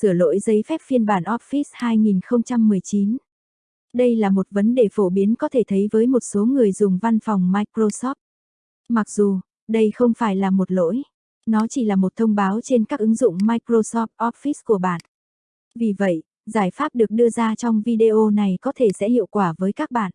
Sửa lỗi giấy phép phiên bản Office 2019. Đây là một vấn đề phổ biến có thể thấy với một số người dùng văn phòng Microsoft. Mặc dù, đây không phải là một lỗi, nó chỉ là một thông báo trên các ứng dụng Microsoft Office của bạn. Vì vậy, giải pháp được đưa ra trong video này có thể sẽ hiệu quả với các bạn.